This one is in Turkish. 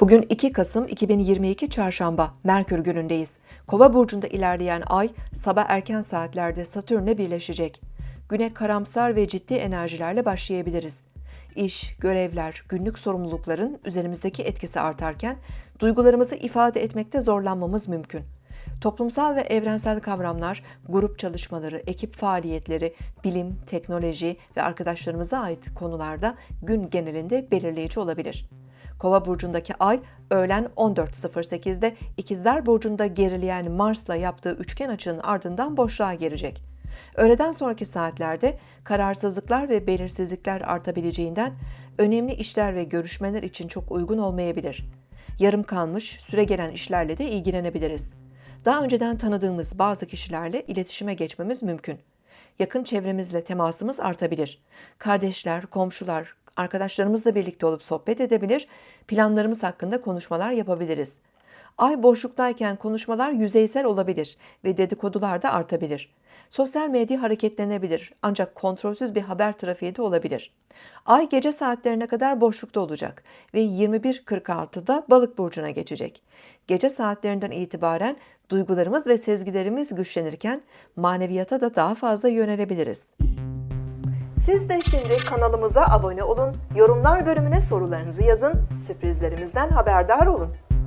Bugün 2 Kasım 2022 Çarşamba Merkür günündeyiz. Kova burcunda ilerleyen ay sabah erken saatlerde Satürn'le birleşecek. Güne karamsar ve ciddi enerjilerle başlayabiliriz. İş, görevler, günlük sorumlulukların üzerimizdeki etkisi artarken duygularımızı ifade etmekte zorlanmamız mümkün. Toplumsal ve evrensel kavramlar, grup çalışmaları, ekip faaliyetleri, bilim, teknoloji ve arkadaşlarımıza ait konularda gün genelinde belirleyici olabilir. Kova burcundaki ay öğlen 14.08'de İkizler burcunda gerileyen Mars'la yaptığı üçgen açının ardından boşluğa girecek. Öğleden sonraki saatlerde kararsızlıklar ve belirsizlikler artabileceğinden önemli işler ve görüşmeler için çok uygun olmayabilir. Yarım kalmış, süre gelen işlerle de ilgilenebiliriz. Daha önceden tanıdığımız bazı kişilerle iletişime geçmemiz mümkün. Yakın çevremizle temasımız artabilir. Kardeşler, komşular, arkadaşlarımızla birlikte olup sohbet edebilir, planlarımız hakkında konuşmalar yapabiliriz. Ay boşluktayken konuşmalar yüzeysel olabilir ve dedikodular da artabilir. Sosyal medya hareketlenebilir ancak kontrolsüz bir haber trafiği de olabilir. Ay gece saatlerine kadar boşlukta olacak ve 21.46'da balık burcuna geçecek. Gece saatlerinden itibaren duygularımız ve sezgilerimiz güçlenirken maneviyata da daha fazla yönelebiliriz. Siz de şimdi kanalımıza abone olun, yorumlar bölümüne sorularınızı yazın, sürprizlerimizden haberdar olun.